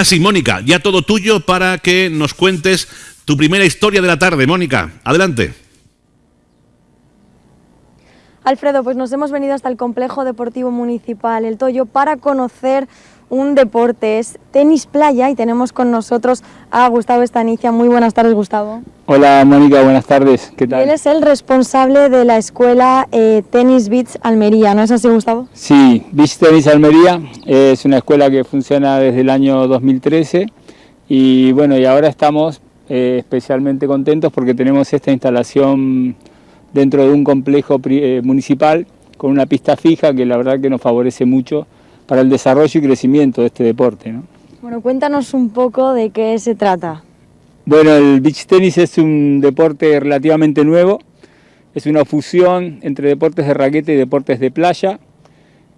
Así, Mónica, ya todo tuyo para que nos cuentes tu primera historia de la tarde. Mónica, adelante. Alfredo, pues nos hemos venido hasta el complejo deportivo municipal El Toyo para conocer un deporte, es tenis playa y tenemos con nosotros a Gustavo Estanicia. Muy buenas tardes, Gustavo. Hola, Mónica, buenas tardes. ¿Qué tal? él es el responsable de la escuela eh, Tenis Beach Almería, ¿no es así, Gustavo? Sí, Beach Tenis Almería es una escuela que funciona desde el año 2013 y bueno, y ahora estamos eh, especialmente contentos porque tenemos esta instalación dentro de un complejo eh, municipal con una pista fija que la verdad que nos favorece mucho para el desarrollo y crecimiento de este deporte. ¿no? Bueno, cuéntanos un poco de qué se trata. Bueno, el beach tenis es un deporte relativamente nuevo, es una fusión entre deportes de raqueta y deportes de playa.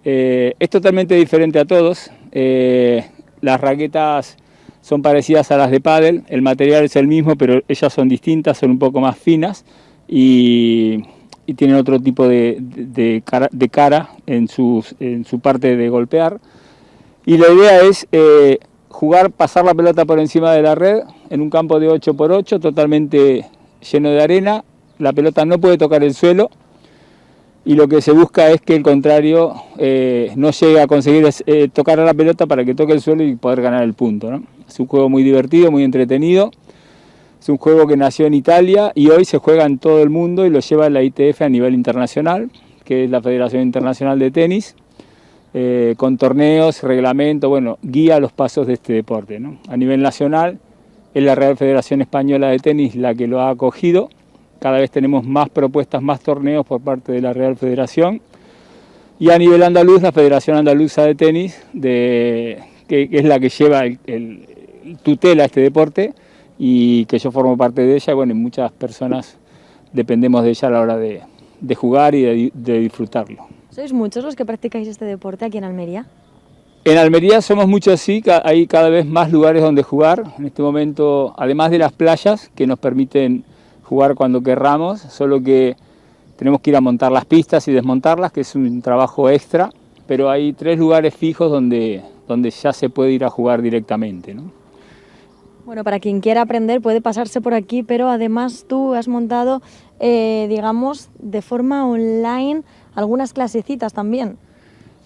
Eh, es totalmente diferente a todos, eh, las raquetas son parecidas a las de pádel, el material es el mismo, pero ellas son distintas, son un poco más finas y y tienen otro tipo de, de, cara, en, sus, en, su parte de golpear. Y la idea es eh, jugar, pasar la pelota por encima de la red en un campo de 8x8 totalmente lleno de arena. La pelota no puede tocar el suelo y lo que se busca es que el contrario eh, no llegue a conseguir eh, tocar a la pelota para que toque el suelo y poder ganar el punto. ¿no? Es un juego muy divertido, muy entretenido. Es un juego que nació en Italia y hoy se juega en todo el mundo y lo lleva la ITF a nivel internacional, que es la Federación Internacional de Tenis, eh, con torneos, reglamento, bueno, guía los pasos de este deporte. A nivel nacional es la Real Federación Española de Tenis la que lo ha acogido, cada vez tenemos más propuestas, más torneos por parte de la Real Federación, y a nivel andaluz, la Federación Andaluza de Tenis, de, que, es la que lleva el, el tutela este deporte, y que yo formo parte de ella, bueno, y muchas personas dependemos de ella a la hora de, de jugar y de, de, disfrutarlo. ¿Sois muchos los que practicáis este deporte aquí en Almería? En Almería somos muchos, sí, hay cada vez más lugares donde jugar. En este momento, además de las playas, que nos permiten jugar cuando querramos, solo que tenemos que ir a montar las pistas y desmontarlas, que es un trabajo extra, pero hay tres lugares fijos donde, donde ya se puede ir a jugar directamente. ¿no? Bueno, para quien quiera aprender puede pasarse por aquí, pero además tú has montado, eh, digamos, de forma online algunas clasecitas también.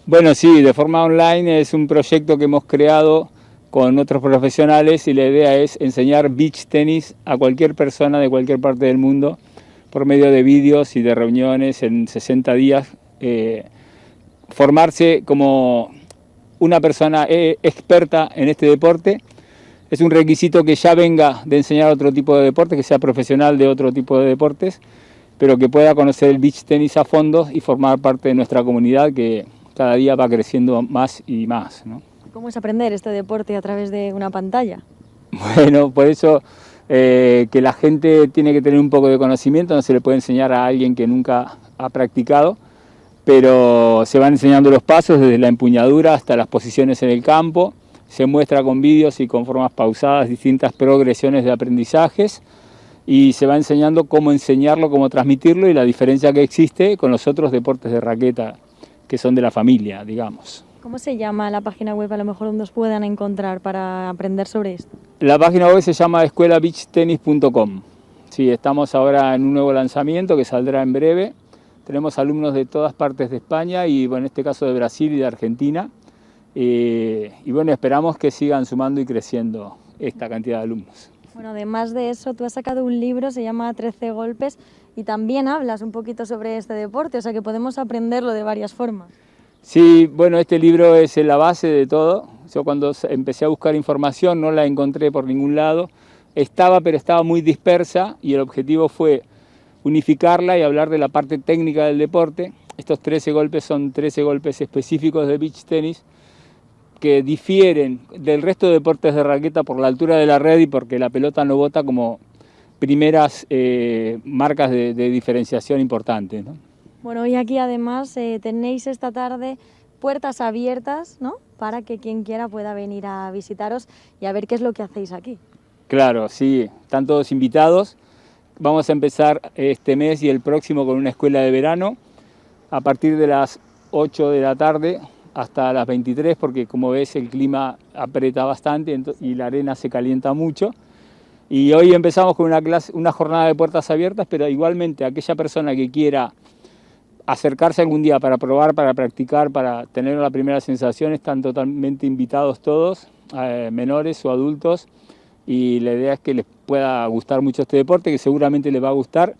Bueno, sí, de forma online es un proyecto que hemos creado con otros profesionales y la idea es enseñar beach tenis a cualquier persona de cualquier parte del mundo por medio de vídeos y de reuniones en 60 días. Eh, formarse como una persona eh, experta en este deporte es un requisito que ya venga de enseñar otro tipo de deporte, que sea profesional de otro tipo de deportes, pero que pueda conocer el beach tenis a fondo y formar parte de nuestra comunidad que cada día va creciendo más y más. ¿no? ¿Cómo es aprender este deporte a través de una pantalla? Bueno, por eso eh, que la gente tiene que tener un poco de conocimiento, no se le puede enseñar a alguien que nunca ha practicado, pero se van enseñando los pasos desde la empuñadura hasta las posiciones en el campo, se muestra con vídeos y con formas pausadas distintas progresiones de aprendizajes y se va enseñando cómo enseñarlo, cómo transmitirlo y la diferencia que existe con los otros deportes de raqueta que son de la familia, digamos. ¿Cómo se llama la página web a lo mejor donde os puedan encontrar para aprender sobre esto? La página web se llama escuelabeachtennis.com. Sí, estamos ahora en un nuevo lanzamiento que saldrá en breve. Tenemos alumnos de todas partes de España y bueno, en este caso de Brasil y de Argentina. Eh, y bueno, esperamos que sigan sumando y creciendo esta cantidad de alumnos. Bueno, además de eso, tú has sacado un libro, se llama 13 golpes, y también hablas un poquito sobre este deporte, o sea que podemos aprenderlo de varias formas. Sí, bueno, este libro es la base de todo. Yo cuando empecé a buscar información no la encontré por ningún lado. Estaba, pero estaba muy dispersa y el objetivo fue unificarla y hablar de la parte técnica del deporte. Estos 13 golpes son 13 golpes específicos de beach tenis que difieren del resto de deportes de raqueta por la altura de la red y porque la pelota no bota como primeras eh, marcas de, de, diferenciación importantes. ¿no? Bueno, y aquí además eh, tenéis esta tarde puertas abiertas ¿no? para que quien quiera pueda venir a visitaros y a ver qué es lo que hacéis aquí. Claro, sí, están todos invitados. Vamos a empezar este mes y el próximo con una escuela de verano a partir de las 8 de la tarde hasta las 23 porque como ves el clima aprieta bastante y la arena se calienta mucho. Y hoy empezamos con una, clase, una jornada de puertas abiertas, pero igualmente aquella persona que quiera acercarse algún día para probar, para practicar, para tener la primera sensación, están totalmente invitados todos, eh, menores o adultos, y la idea es que les pueda gustar mucho este deporte, que seguramente les va a gustar,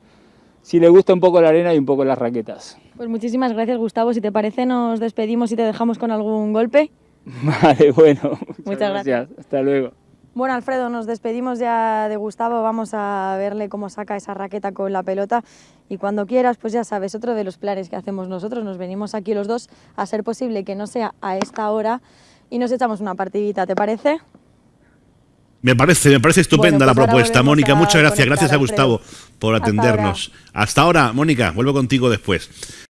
si les gusta un poco la arena y un poco las raquetas. Pues muchísimas gracias Gustavo, si te parece nos despedimos y te dejamos con algún golpe. Vale, bueno, muchas, gracias. Hasta luego. Bueno, Alfredo, nos despedimos ya de Gustavo, vamos a verle cómo saca esa raqueta con la pelota y cuando quieras, pues ya sabes, otro de los planes que hacemos nosotros, nos venimos aquí los dos a ser posible que no sea a esta hora y nos echamos una partidita, ¿te parece? Me parece, me parece estupenda la pues propuesta, Mónica. Muchas gracias. Gracias a Gustavo por atendernos. Hasta ahora, Mónica, vuelvo contigo después.